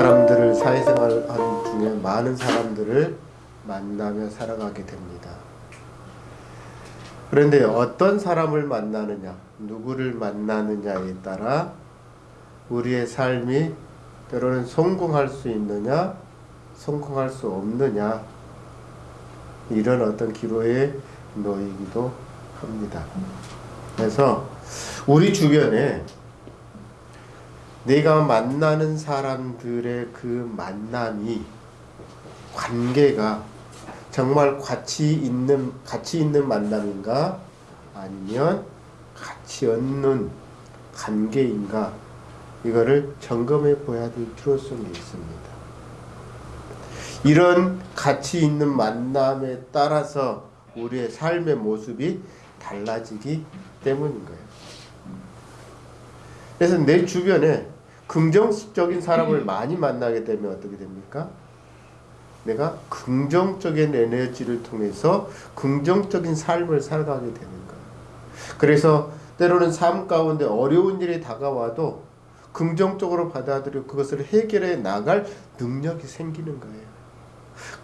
사람들을 사회생활 한 중에 많은 사람들을 만나며 살아가게 됩니다. 그런데 어떤 사람을 만나느냐, 누구를 만나느냐에 따라 우리의 삶이 때로는 성공할 수 있느냐, 성공할 수 없느냐, 이런 어떤 기로에 놓이기도 합니다. 그래서 우리 주변에 내가 만나는 사람들의 그 만남이 관계가 정말 가치 있는 가치 있는 만남인가 아니면 가치 없는 관계인가 이거를 점검해 보아야 될 필요성이 있습니다. 이런 가치 있는 만남에 따라서 우리의 삶의 모습이 달라지기 때문인 거예요. 그래서 내 주변에 긍정적인 사람을 많이 만나게 되면 어떻게 됩니까? 내가 긍정적인 에너지를 통해서 긍정적인 삶을 살아가게 되는 거예요. 그래서 때로는 삶 가운데 어려운 일이 다가와도 긍정적으로 받아들이고 그것을 해결해 나갈 능력이 생기는 거예요.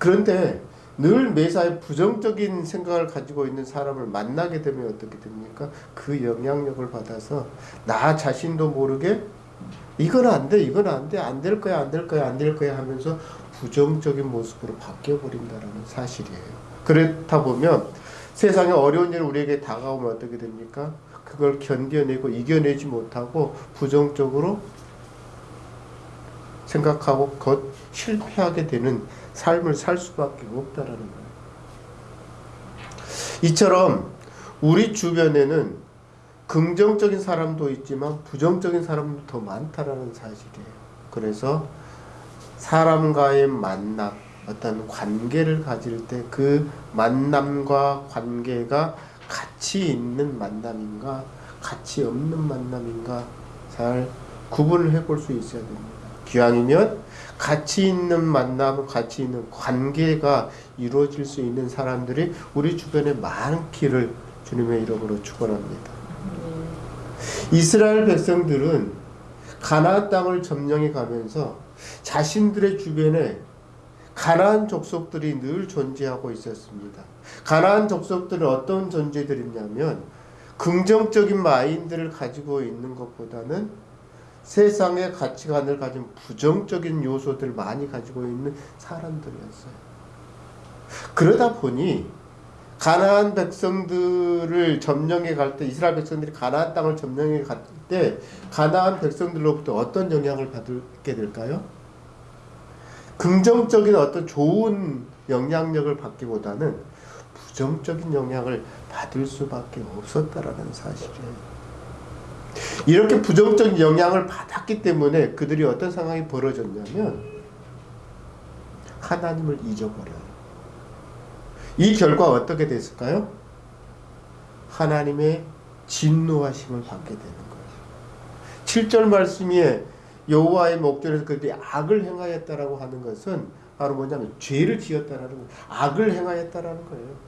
그런데 늘 매사에 부정적인 생각을 가지고 있는 사람을 만나게 되면 어떻게 됩니까? 그 영향력을 받아서 나 자신도 모르게 이건 안 돼, 이건 안 돼, 안 될 거야, 안 될 거야, 안 될 거야 하면서 부정적인 모습으로 바뀌어 버린다는 사실이에요. 그렇다 보면 세상에 어려운 일 우리에게 다가오면 어떻게 됩니까? 그걸 견뎌내고 이겨내지 못하고 부정적으로 생각하고 곧 실패하게 되는 삶을 살 수밖에 없다라는 거예요. 이처럼 우리 주변에는 긍정적인 사람도 있지만 부정적인 사람도 더 많다라는 사실이에요. 그래서 사람과의 만남, 어떤 관계를 가질 때 그 만남과 관계가 가치 있는 만남인가, 가치 없는 만남인가 잘 구분을 해볼 수 있어야 됩니다. 기왕이면 가치 있는 만남, 가치 있는 관계가 이루어질 수 있는 사람들이 우리 주변에 많기를 주님의 이름으로 축원합니다. 이스라엘 백성들은 가나안 땅을 점령해 가면서 자신들의 주변에 가나안 족속들이 늘 존재하고 있었습니다. 가나안 족속들은 어떤 존재들이냐면 긍정적인 마인드를 가지고 있는 것보다는 세상의 가치관을 가진 부정적인 요소들 많이 가지고 있는 사람들이었어요. 그러다 보니 가나안 백성들을 점령해 갈 때 이스라엘 백성들이 가나안 땅을 점령해 갈 때 가나안 백성들로부터 어떤 영향을 받게 될까요? 긍정적인 어떤 좋은 영향력을 받기보다는 부정적인 영향을 받을 수밖에 없었다라는 사실이에요. 이렇게 부정적인 영향을 받았기 때문에 그들이 어떤 상황이 벌어졌냐면 하나님을 잊어버려요. 이 결과 어떻게 됐을까요? 하나님의 진노하심을 받게 되는 거예요. 7절 말씀에 여호와의 목전에서 그들이 악을 행하였다라고 하는 것은 바로 뭐냐면 죄를 지었다라는 거예요. 악을 행하였다라는 거예요.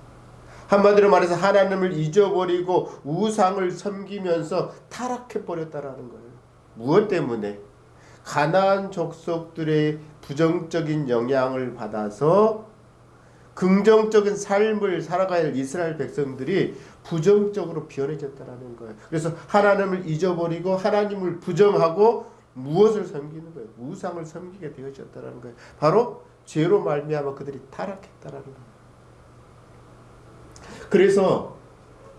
한마디로 말해서 하나님을 잊어버리고 우상을 섬기면서 타락해 버렸다라는 거예요. 무엇 때문에? 가나안 족속들의 부정적인 영향을 받아서 긍정적인 삶을 살아가야 할 이스라엘 백성들이 부정적으로 변해졌다라는 거예요. 그래서 하나님을 잊어버리고 하나님을 부정하고 무엇을 섬기는 거예요? 우상을 섬기게 되어졌다라는 거예요. 바로 죄로 말미암아 그들이 타락했다라는 거예요. 그래서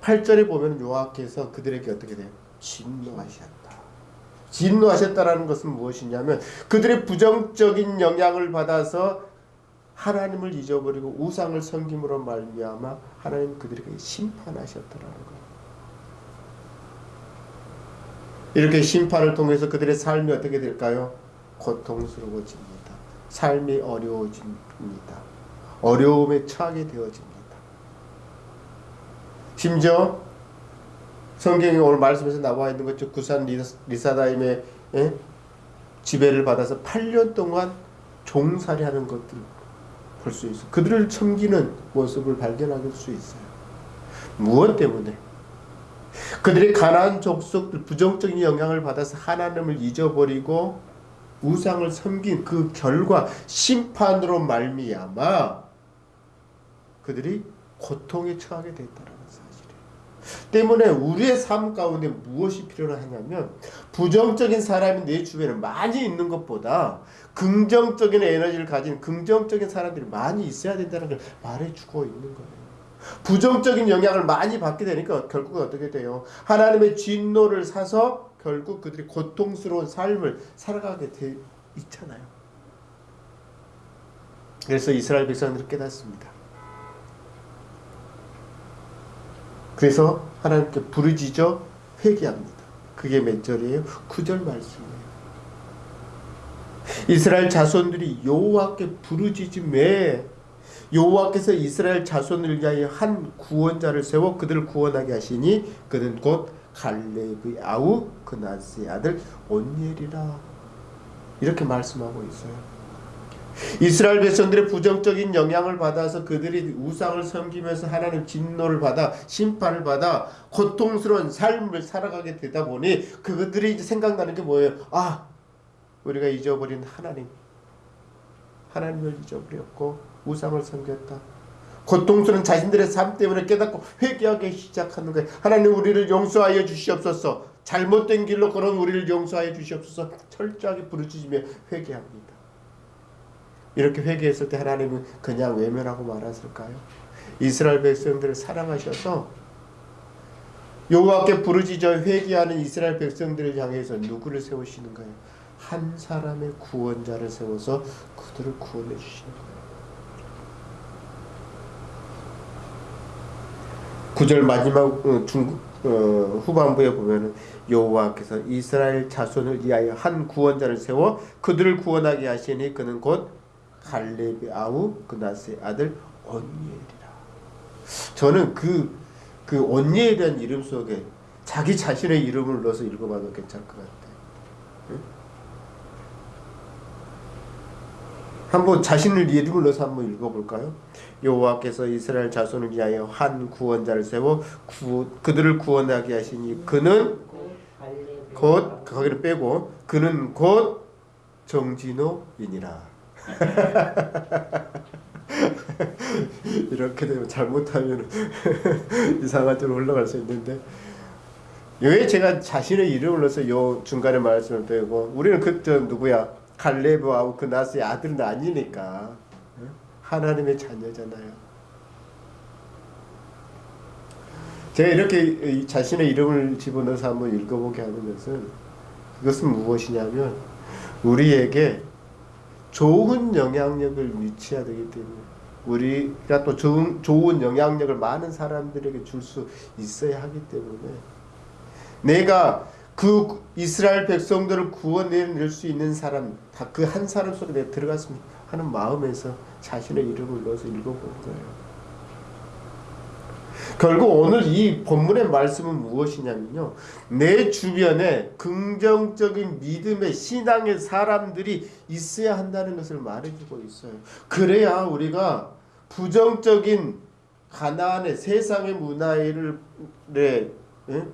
8절에 보면 요하께서 그들에게 어떻게 돼요? 진노하셨다. 진노하셨다라는 것은 무엇이냐면 그들의 부정적인 영향을 받아서 하나님을 잊어버리고 우상을 섬김으로 말미암아 하나님 그들에게 심판하셨다라는 거예요. 이렇게 심판을 통해서 그들의 삶이 어떻게 될까요? 고통스러워집니다. 삶이 어려워집니다. 어려움에 처하게 되어집니다. 심지어 성경에 오늘 말씀에서 나와 있는 것처럼 구산 리사 다임의 예? 지배를 받아서 8년 동안 종살이 하는 것들 볼 수 있어. 그들을 섬기는 모습을 발견할 수 있어요. 무엇 때문에? 그들의 가난 족속들 부정적인 영향을 받아서 하나님을 잊어버리고 우상을 섬긴 그 결과 심판으로 말미암아 그들이 고통에 처하게 됐다는. 때문에 우리의 삶 가운데 무엇이 필요하냐면 부정적인 사람이 내 주변에 많이 있는 것보다 긍정적인 에너지를 가진 긍정적인 사람들이 많이 있어야 된다는 걸 말해주고 있는 거예요. 부정적인 영향을 많이 받게 되니까 결국 어떻게 돼요? 하나님의 진노를 사서 결국 그들이 고통스러운 삶을 살아가게 돼 있잖아요. 그래서 이스라엘 백성들이 깨닫습니다. 그래서 하나님께 부르짖어 회개합니다. 그게 몇 절이에요? 9절 말씀이에요. 이스라엘 자손들이 여호와께 부르짖음에 여호와께서 이스라엘 자손을 위하여 한 구원자를 세워 그들을 구원하게 하시니 그는 곧 갈렙의 아우 그나스의 아들 온니엘이라 이렇게 말씀하고 있어요. 이스라엘 백성들의 부정적인 영향을 받아서 그들이 우상을 섬기면서 하나님 진노를 받아 심판을 받아 고통스러운 삶을 살아가게 되다 보니 그들이 이제 생각나는 게 뭐예요? 아 우리가 잊어버린 하나님 하나님을 잊어버렸고 우상을 섬겼다. 고통스러운 자신들의 삶 때문에 깨닫고 회개하기 시작하는 거예요. 하나님 우리를 용서하여 주시옵소서. 잘못된 길로 걸은 우리를 용서하여 주시옵소서. 철저하게 부르짖으며 회개합니다. 이렇게 회개했을 때 하나님은 그냥 외면하고 말았을까요? 이스라엘 백성들을 사랑하셔서 여호와께 부르짖어 회개하는 이스라엘 백성들을 향해서 누구를 세우시는 거예요? 한 사람의 구원자를 세워서 그들을 구원해 주시는 거예요. 9절 마지막 어, 중 어, 후반부에 보면은 여호와께서 이스라엘 자손을 위하여 한 구원자를 세워 그들을 구원하게 하시니 그는 곧 갈렙의 아우 그나스의 아들 언니엘이라. 저는 그, 그 언니엘이라는 이름 속에 자기 자신의 이름을 넣어서 읽어봐도 괜찮을 것 같아요. 한번 자신을 이름을 넣어서 한번 읽어볼까요? 여호와께서 이스라엘 자손을 위하여 한 구원자를 세워 구, 그들을 구원하게 하시니 그는 곧 거기를 빼고 그는 곧 정진호이니라. 이렇게 되면 잘못하면 이상한 데로 올라갈 수 있는데. 왜 제가 자신의 이름을 넣어서 요 중간에 말씀을 빼고 우리는 그때 누구야? 갈레브하고 그나스의 아들은 아니니까. 하나님의 자녀잖아요. 제가 이렇게 자신의 이름을 집어넣어서 한번 읽어보게 하는 것은 그것은 무엇이냐면 우리에게 좋은 영향력을 미쳐야 되기 때문에 우리가 또 좋은, 좋은 영향력을 많은 사람들에게 줄 수 있어야 하기 때문에 내가 그 이스라엘 백성들을 구원해낼 수 있는 사람 다그한 사람 속에 내가 들어갔으면 하는 마음에서 자신의 이름을 넣어서 읽어본 거예요. 결국 오늘 이 본문의 말씀은 무엇이냐면요. 내 주변에 긍정적인 믿음의 신앙의 사람들이 있어야 한다는 것을 말해주고 있어요. 그래야 우리가 부정적인 가나안의 세상의 문화를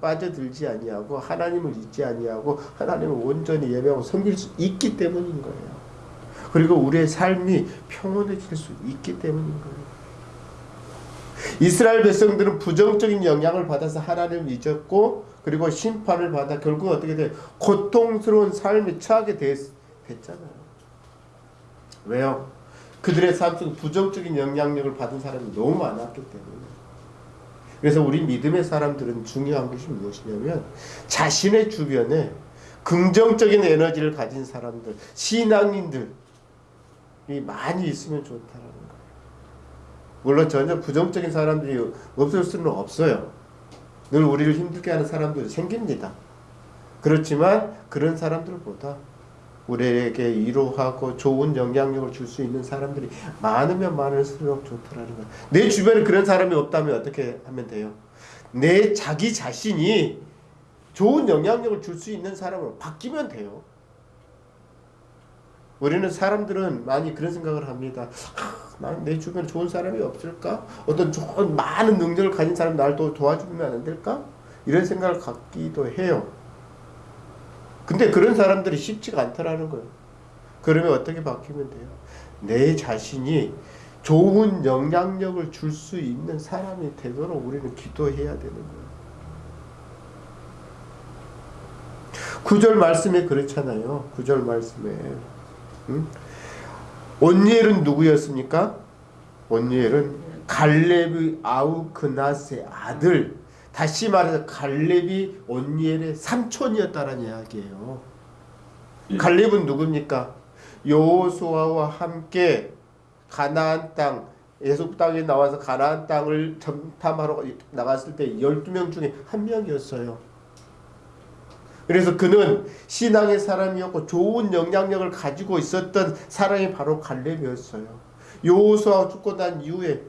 빠져들지 아니하고 하나님을 잊지 아니하고 하나님을 온전히 예배하고 섬길 수 있기 때문인 거예요. 그리고 우리의 삶이 평온해질 수 있기 때문인 거예요. 이스라엘 백성들은 부정적인 영향을 받아서 하나님을 잊었고 그리고 심판을 받아 결국 어떻게 돼? 고통스러운 삶에 처하게 됐, 됐잖아요. 왜요? 그들의 삶 속에 부정적인 영향력을 받은 사람이 너무 많았기 때문에. 그래서 우리 믿음의 사람들은 중요한 것이 무엇이냐면 자신의 주변에 긍정적인 에너지를 가진 사람들, 신앙인들이 많이 있으면 좋다라는. 물론 전혀 부정적인 사람들이 없을 수는 없어요. 늘 우리를 힘들게 하는 사람들이 생깁니다. 그렇지만 그런 사람들보다 우리에게 위로하고 좋은 영향력을 줄 수 있는 사람들이 많으면 많을수록 좋더라는 거예요. 내 주변에 그런 사람이 없다면 어떻게 하면 돼요? 내 자기 자신이 좋은 영향력을 줄 수 있는 사람으로 바뀌면 돼요. 우리는 사람들은 많이 그런 생각을 합니다. 아, 내 주변에 좋은 사람이 없을까? 어떤 좋은 많은 능력을 가진 사람이 날 도와주면 안 될까? 이런 생각을 갖기도 해요. 근데 그런 사람들이 쉽지가 않더라는 거예요. 그러면 어떻게 바뀌면 돼요? 내 자신이 좋은 영향력을 줄 수 있는 사람이 되도록 우리는 기도해야 되는 거예요. 구절 말씀에 그렇잖아요. 구절 말씀에 응? 온니엘은 누구였습니까? 온니엘은 갈렙의 아우 그나스의 아들 다시 말해서 갈렙이 온니엘의 삼촌이었다는 이야기예요. 갈렙은 누굽니까? 여호수아와 함께 가나안 땅 예속 땅에 나와서 가나안 땅을 점탐하러 나갔을 때 12명 중에 한 명이었어요. 그래서 그는 신앙의 사람이었고 좋은 영향력을 가지고 있었던 사람이 바로 갈렙이었어요. 여호수아 죽고 난 이후에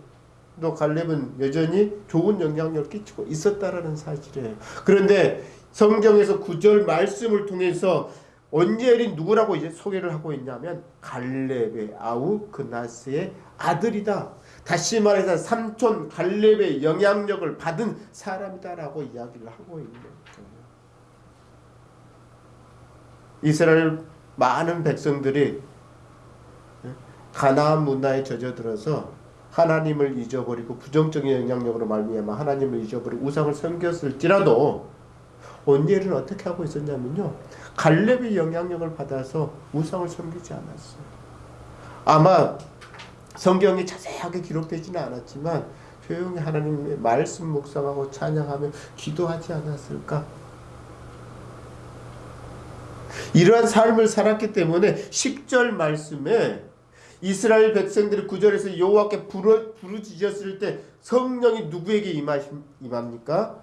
또 갈렙은 여전히 좋은 영향력을 끼치고 있었다라는 사실이에요. 그런데 성경에서 구절 말씀을 통해서 온젤이 누구라고 이제 소개를 하고 있냐면 갈렙의 아우 그나스의 아들이다. 다시 말해서 삼촌 갈렙의 영향력을 받은 사람이다라고 이야기를 하고 있는 거예요. 이스라엘 많은 백성들이 가나안 문화에 젖어들어서 하나님을 잊어버리고 부정적인 영향력으로 말미암아 하나님을 잊어버리고 우상을 섬겼을지라도 온젤은 어떻게 하고 있었냐면요. 갈렙의 영향력을 받아서 우상을 섬기지 않았어요. 아마 성경이 자세하게 기록되지는 않았지만 조용히 하나님의 말씀 묵상하고 찬양하며 기도하지 않았을까? 이러한 삶을 살았기 때문에 10절 말씀에 이스라엘 백성들이 구절에서 여호와께 부르, 부르짖었을 때 성령이 누구에게 임하시, 임합니까?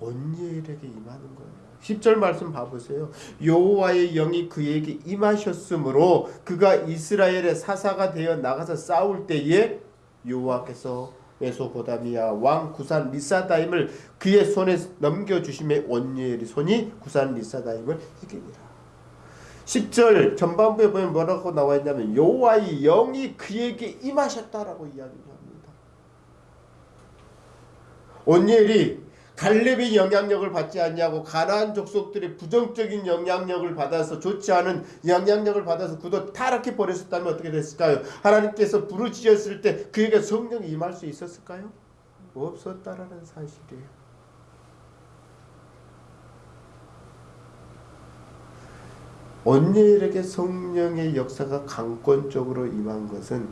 온니엘에게 임하는 거예요. 10절 말씀 봐보세요. 여호와의 영이 그에게 임하셨으므로 그가 이스라엘의 사사가 되어 나가서 싸울 때에 여호와께서 메소보다미아 왕 구산 리사다임을 그의 손에 넘겨주심에 온니엘의 손이 구산 리사다임을 이기니라. 10절 전반부에 보면 뭐라고 나와 있냐면 여호와의 영이 그에게 임하셨다라고 이야기를 합니다. 온니엘이 갈렙의 영향력을 받지 않냐고 가나안 족속들의 부정적인 영향력을 받아서 좋지 않은 영향력을 받아서 그도 타락해 버렸었다면 어떻게 됐을까요? 하나님께서 부르짖었을 때 그에게 성령이 임할 수 있었을까요? 없었다라는 사실이에요. 온니엘에게 성령의 역사가 강권적으로 임한 것은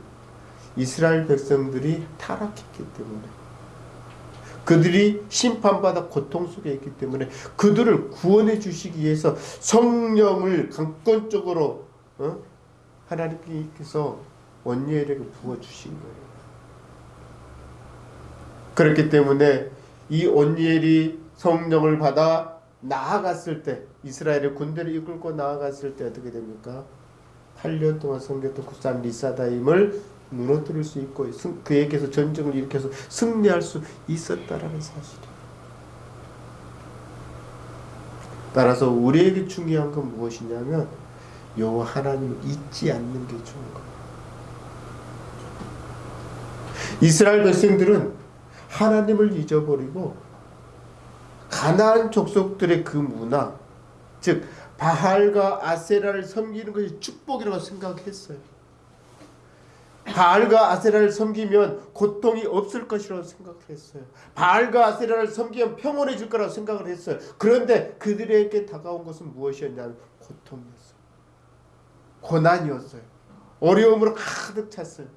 이스라엘 백성들이 타락했기 때문에 그들이 심판받아 고통 속에 있기 때문에 그들을 구원해 주시기 위해서 성령을 강권적으로 어? 하나님께서 원예에게 부어 주신 거예요. 그렇기 때문에 이 온니엘이 성령을 받아 나아갔을 때 이스라엘의 군대를 이끌고 나아갔을 때 어떻게 됩니까? 8년 동안 섬겼던 국산 리사다임을 무너뜨릴 수 있고 그에게서 전쟁을 일으켜서 승리할 수 있었다라는 사실이에요. 따라서 우리에게 중요한 건 무엇이냐면 여호와 하나님을 잊지 않는 게 좋은 거예요. 이스라엘 백성들은 하나님을 잊어버리고 가나안 족속들의 그 문화, 즉 바알과 아세라를 섬기는 것이 축복이라고 생각했어요. 바알과 아세라를 섬기면 고통이 없을 것이라고 생각을 했어요. 바알과 아세라를 섬기면 평온해질 거라고 생각을 했어요. 그런데 그들에게 다가온 것은 무엇이었냐면 고통이었어요. 고난이었어요. 어려움으로 가득 찼어요.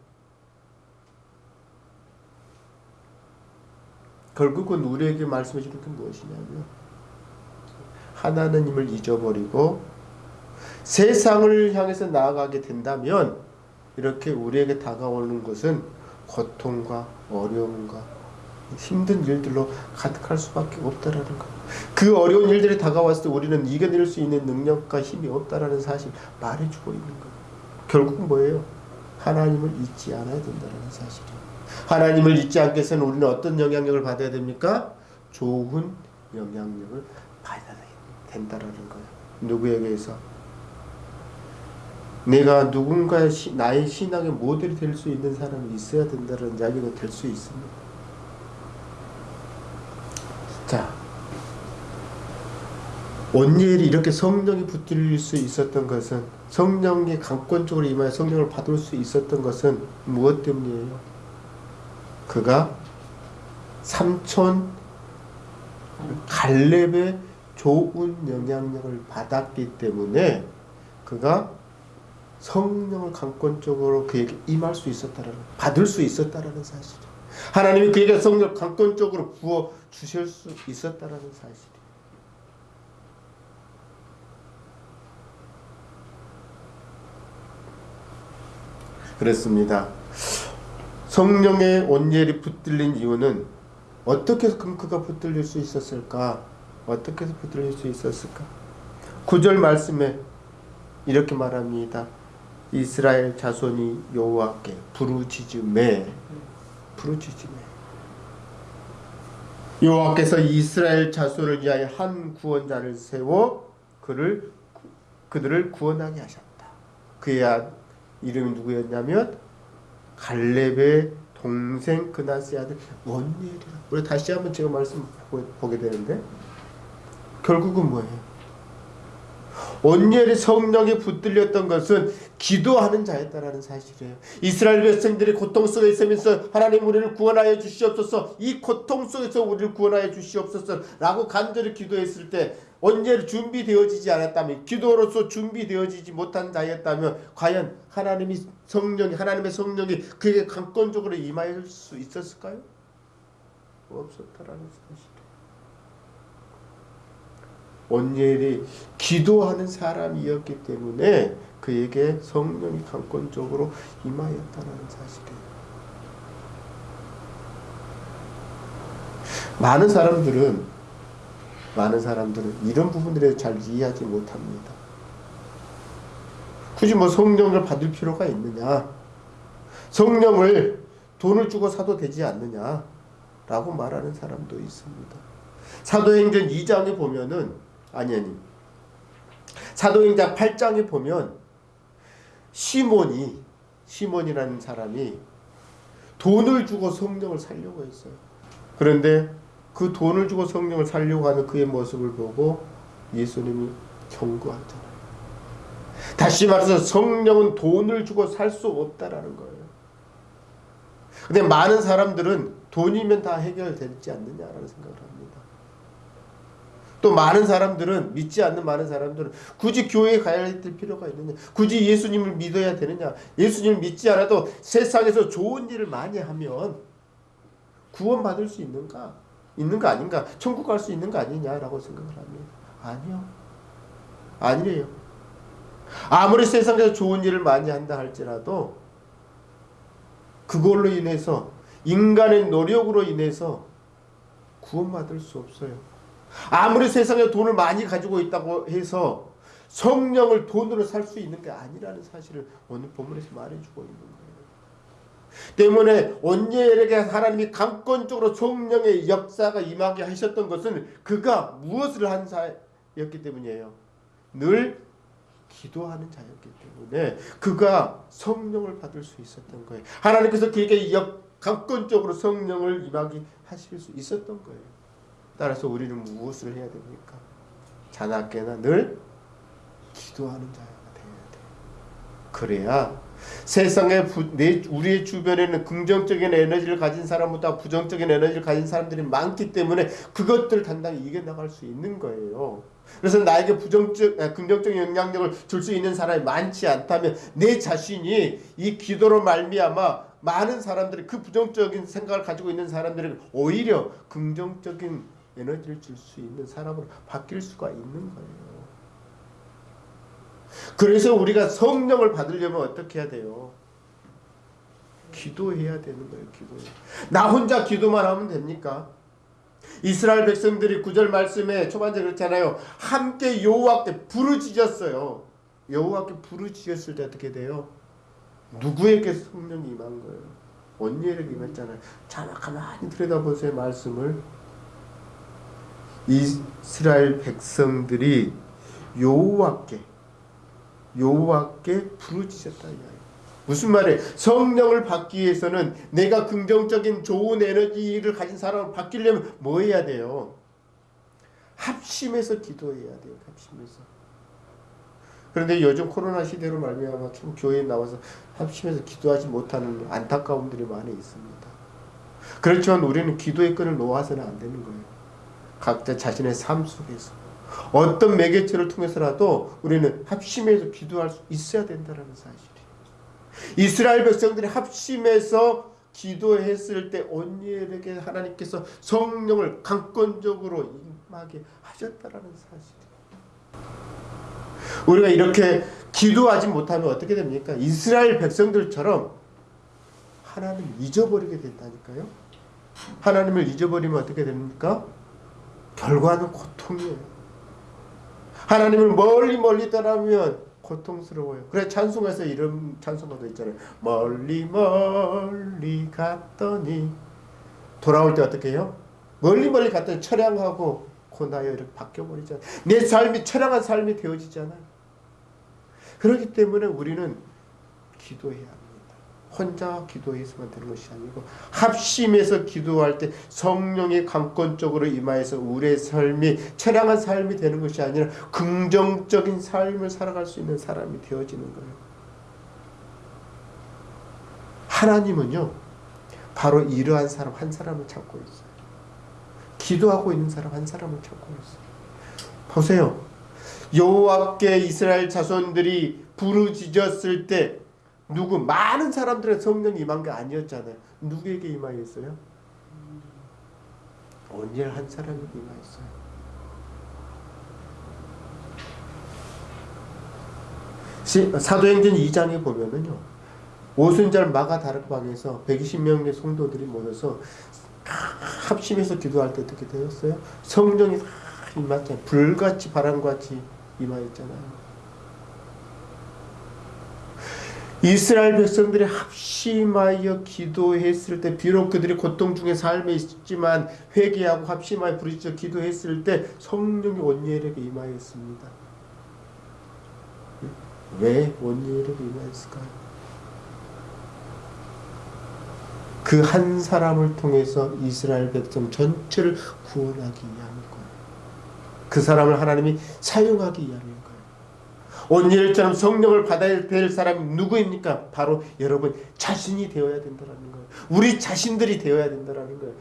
결국은 우리에게 말씀해 주는 게 무엇이냐면 하나님을 잊어버리고 세상을 향해서 나아가게 된다면 이렇게 우리에게 다가오는 것은 고통과 어려움과 힘든 일들로 가득할 수밖에 없다라는 것. 그 어려운 일들이 다가왔을 때 우리는 이겨낼 수 있는 능력과 힘이 없다라는 사실 말해주고 있는 것. 결국 뭐예요? 하나님을 잊지 않아야 된다는 사실이에요. 하나님을 잊지 않기 위해서는 우리는 어떤 영향력을 받아야 됩니까? 좋은 영향력을 받아야 된다라는 거예요. 누구에게서? 내가 누군가의 시, 나의 신앙의 모델이 될 수 있는 사람이 있어야 된다는 이야기가 될 수 있습니다. 자, 온니엘이 이렇게 성령이 붙들릴 수 있었던 것은 성령이 강권적으로 임하여 성령을 받을 수 있었던 것은 무엇 때문이에요? 그가 삼촌 갈렙의 좋은 영향력을 받았기 때문에 그가 성령을 강권적으로 그에게 임할 수 있었다라는 받을 수 있었다라는 사실이에요. 하나님이 그에게 성령을 강권적으로 부어 주실 수 있었다라는 사실이에요. 그렇습니다. 성령의 온열이 붙들린 이유는 어떻게 그가 붙들릴 수 있었을까? 어떻게 해서 붙들릴 수 있었을까? 9절 말씀에 이렇게 말합니다. 이스라엘 자손이 여호와께 부르짖음에 부르짖음에 여호와께서 이스라엘 자손을 위하여 한 구원자를 세워 그를 그들을 구원하게 하셨다. 그의 아- 이름이 누구였냐면 갈렙의 동생 그나스의 아들 원니엘이라. 우리 다시 한번 제가 말씀 보- 보게 되는데 결국은 뭐예요? 온니엘이 성령에 붙들렸던 것은 기도하는 자였다라는 사실이에요. 이스라엘 백성들이 고통 속에 있으면서 하나님 우리를 구원하여 주시옵소서. 이 고통 속에서 우리를 구원하여 주시옵소서 라고 간절히 기도했을 때 온니엘이 준비되어지지 않았다면 기도로서 준비되어지지 못한 자였다면 과연 하나님이 성령이 하나님의 성령이 그에게 강권적으로 임할 수 있었을까요? 없었다라는 사실. 온니엘이 기도하는 사람이었기 때문에 그에게 성령이 강권적으로 임하였다는 사실이에요. 많은 사람들은 많은 사람들은 이런 부분들에 잘 이해하지 못합니다. 굳이 뭐 성령을 받을 필요가 있느냐? 성령을 돈을 주고 사도 되지 않느냐 라고 말하는 사람도 있습니다. 사도행전 2장에 보면은 아니 아니. 사도행전 8장에 보면 시몬이 시몬이라는 사람이 돈을 주고 성령을 살려고 했어요. 그런데 그 돈을 주고 성령을 살려고 하는 그의 모습을 보고 예수님이 경고하잖아요. 다시 말해서 성령은 돈을 주고 살 수 없다라는 거예요. 근데 많은 사람들은 돈이면 다 해결되지 않느냐라는 생각을 합니다. 또 많은 사람들은 믿지 않는 많은 사람들은 굳이 교회에 가야 될 필요가 있느냐? 굳이 예수님을 믿어야 되느냐? 예수님을 믿지 않아도 세상에서 좋은 일을 많이 하면 구원받을 수 있는가? 있는 거 아닌가? 천국 갈 수 있는 거 아니냐라고 생각을 합니다. 아니요. 아니래요. 아무리 세상에서 좋은 일을 많이 한다 할지라도 그걸로 인해서 인간의 노력으로 인해서 구원받을 수 없어요 아무리 세상에 돈을 많이 가지고 있다고 해서 성령을 돈으로 살 수 있는 게 아니라는 사실을 오늘 본문에서 말해주고 있는 거예요. 때문에 온예엘에게 하나님이 강권적으로 성령의 역사가 임하게 하셨던 것은 그가 무엇을 한 자였기 때문이에요. 늘 기도하는 자였기 때문에 그가 성령을 받을 수 있었던 거예요. 하나님께서 그에게 역, 강권적으로 성령을 임하게 하실 수 있었던 거예요. 따라서 우리는 무엇을 해야 됩니까? 자나깨나 늘 기도하는 자가 되어야 돼. 그래야 세상에 부, 내, 우리의 주변에는 긍정적인 에너지를 가진 사람보다 부정적인 에너지를 가진 사람들이 많기 때문에 그것들을 단단히 이겨나갈 수 있는 거예요. 그래서 나에게 부정적, 아, 긍정적인 영향력을 줄 수 있는 사람이 많지 않다면 내 자신이 이 기도로 말미암아 많은 사람들이 그 부정적인 생각을 가지고 있는 사람들이 오히려 긍정적인 에너지를 줄 수 있는 사람으로 바뀔 수가 있는 거예요. 그래서 우리가 성령을 받으려면 어떻게 해야 돼요? 기도해야 되는 거예요. 기도. 나 혼자 기도만 하면 됩니까? 이스라엘 백성들이 구절 말씀에 초반에 그렇잖아요. 함께 여호와께 부르짖었어요. 여호와께 부르짖었을 때 어떻게 돼요? 누구에게 성령이 임한 거예요? 언니에게 임했잖아요. 자, 가만히 들여다보세요. 말씀을. 이스라엘 백성들이 여호와께 여호와께 부르짖었다 무슨 말이에요? 성령을 받기 위해서는 내가 긍정적인 좋은 에너지를 가진 사람을 바뀌려면 뭐 해야 돼요? 합심해서 기도해야 돼요. 합심해서. 그런데 요즘 코로나 시대로 말미암아 참 교회에 나와서 합심해서 기도하지 못하는 안타까움들이 많이 있습니다. 그렇지만 우리는 기도의 끈을 놓아서는 안 되는 거예요. 각자 자신의 삶 속에서 어떤 매개체를 통해서라도 우리는 합심해서 기도할 수 있어야 된다는 사실이에요. 이스라엘 백성들이 합심해서 기도했을 때 온니엘에게 하나님께서 성령을 강권적으로 임하게 하셨다라는 사실이에요. 우리가 이렇게 기도하지 못하면 어떻게 됩니까? 이스라엘 백성들처럼 하나님 잊어버리게 된다니까요. 하나님을 잊어버리면 어떻게 됩니까? 결과는 고통이에요. 하나님을 멀리 멀리 떠나면 고통스러워요. 그래 찬송에서 이런 찬송가도 있잖아요. 멀리 멀리 갔더니 돌아올 때 어떻게 해요? 멀리 멀리 갔더니 처량하고 고나여 이렇게 바뀌어버리잖아요. 내 삶이 처량한 삶이 되어지잖아요. 그렇기 때문에 우리는 기도해야. 혼자 기도해서만 되는 것이 아니고 합심해서 기도할 때 성령의 강권적으로 임하여서 우리의 삶이 처량한 삶이 되는 것이 아니라 긍정적인 삶을 살아갈 수 있는 사람이 되어지는 거예요. 하나님은요 바로 이러한 사람 한 사람을 찾고 있어요. 기도하고 있는 사람 한 사람을 찾고 있어요. 보세요. 여호와께 이스라엘 자손들이 부르짖었을 때 누구 많은 사람들의 성령이 임한 게 아니었잖아요. 누구에게 임하였어요? 온열 한 사람에게 임하였어요. 사도행전 2장에 보면은요. 오순절 마가 다락방에서 120명의 성도들이 모여서 합심해서 기도할 때 어떻게 되었어요? 성령이 임했잖아요. 불같이 바람같이 임하였잖아요. 이스라엘 백성들이 합심하여 기도했을 때 비록 그들이 고통 중에 삶에 있지만 회개하고 합심하여 부르짖어 기도했을 때 성령이 온니엘에게 임하였습니다. 왜 온니엘에게 임하였을까요? 그 한 사람을 통해서 이스라엘 백성 전체를 구원하기 거예요. 그 사람을 하나님이 사용하기 거예요. 온일처럼 성령을 받아야 될 사람이 누구입니까? 바로 여러분 자신이 되어야 된다는 거예요. 우리 자신들이 되어야 된다는 거예요.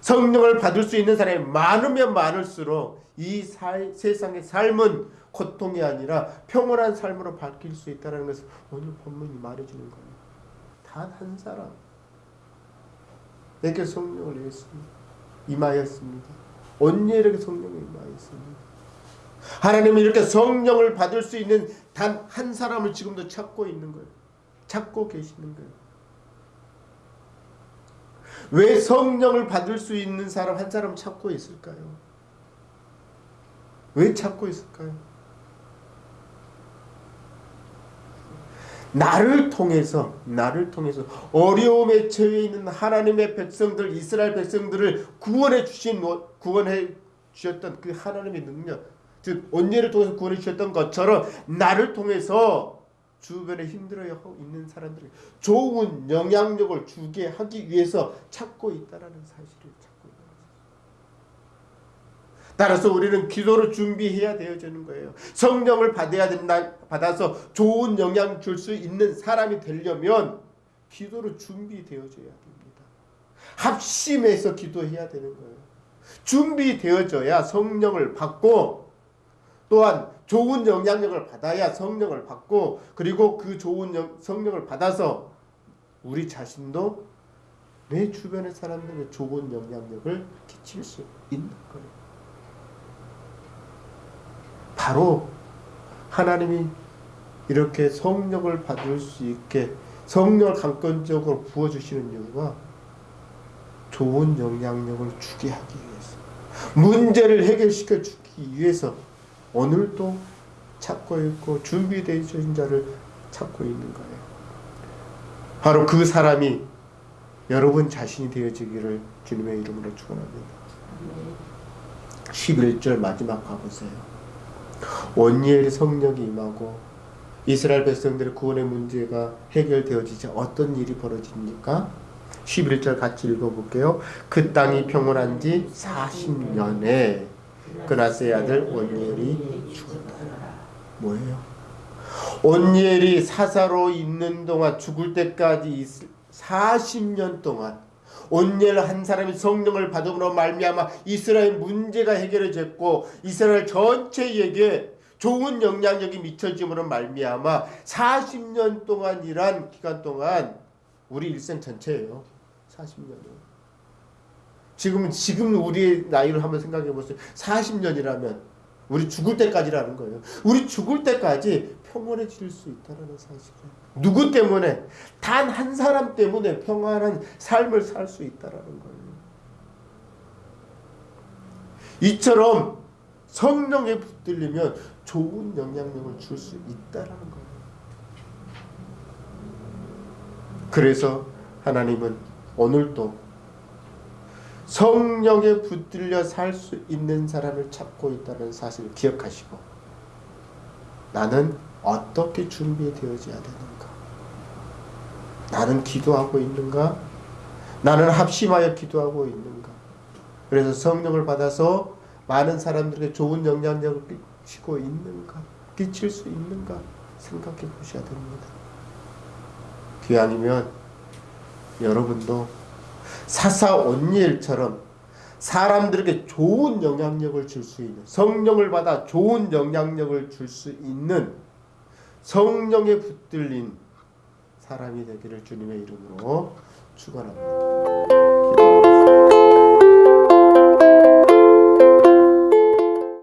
성령을 받을 수 있는 사람이 많으면 많을수록 이 사, 세상의 삶은 고통이 아니라 평온한 삶으로 바뀔 수 있다는 것을 오늘 본문이 말해주는 거예요. 단 한 사람 내게 성령을 내었습니다. 임하였습니다. 온일에게 성령이 임하였습니다. 하나님은 이렇게 성령을 받을 수 있는 단 한 사람을 지금도 찾고 있는 거예요. 찾고 계시는 거예요. 왜 성령을 받을 수 있는 사람 한 사람 찾고 있을까요? 왜 찾고 있을까요? 나를 통해서 나를 통해서 어려움에 처해 있는 하나님의 백성들 이스라엘 백성들을 구원해 주신 구원해 주셨던 그 하나님의 능력 즉 언니를 통해서 구원해 주셨던 것처럼 나를 통해서 주변에 힘들어하고 있는 사람들에게 좋은 영향력을 주게 하기 위해서 찾고 있다라는 사실을 찾고 있는 따라서 우리는 기도를 준비해야 되어지는 거예요. 성령을 받아야 된다, 받아서 좋은 영향 줄 수 있는 사람이 되려면 기도를 준비되어져야 됩니다. 합심해서 기도해야 되는 거예요. 준비되어져야 성령을 받고 또한 좋은 영향력을 받아야 성령을 받고 그리고 그 좋은 영, 성령을 받아서 우리 자신도 내 주변의 사람들에게 좋은 영향력을 끼칠 수 있는 거예요. 바로 하나님이 이렇게 성령을 받을 수 있게 성령을 강권적으로 부어주시는 이유가 좋은 영향력을 주게 하기 위해서 문제를 해결시켜 주기 위해서 오늘도 찾고 있고 준비되어 있는 자를 찾고 있는 거예요. 바로 그 사람이 여러분 자신이 되어지기를 주님의 이름으로 축원합니다. 11절 마지막 가보세요. 원니엘의 성령이 임하고 이스라엘 백성들의 구원의 문제가 해결되어지자 어떤 일이 벌어집니까? 11절 같이 읽어볼게요. 그 땅이 평온한 지 40년에 그나스의 아들 원니엘이 죽었다. 뭐예요? 온니엘이 사사로 있는 동안 죽을 때까지 있을 40년 동안 온니엘 한 사람이 성령을 받음으로 말미암아 이스라엘 문제가 해결해졌고 이스라엘 전체에게 좋은 영향력이 미쳐짐으로 말미암아 40년 동안이란 기간 동안 우리 일생 전체예요. 40년은. 지금 지금 우리의 나이를 한번 생각해 보세요. 40년이라면 우리 죽을 때까지라는 거예요. 우리 죽을 때까지 평온해질 수 있다는 사실이에요. 누구 때문에 단 한 사람 때문에 평안한 삶을 살 수 있다라는 거예요. 이처럼 성령에 붙들리면 좋은 영향력을 줄 수 있다라는 거예요. 그래서 하나님은 오늘도 성령에 붙들려 살 수 있는 사람을 찾고 있다는 사실을 기억하시고 나는 어떻게 준비되어져야 되는가? 나는 기도하고 있는가? 나는 합심하여 기도하고 있는가? 그래서 성령을 받아서 많은 사람들에게 좋은 영향력을 끼치고 있는가? 끼칠 수 있는가? 생각해 보셔야 됩니다. 기왕이면 여러분도 사사 온니엘처럼 사람들에게 좋은 영향력을 줄 수 있는 성령을 받아 좋은 영향력을 줄 수 있는 성령에 붙들린 사람이 되기를 주님의 이름으로 축원합니다.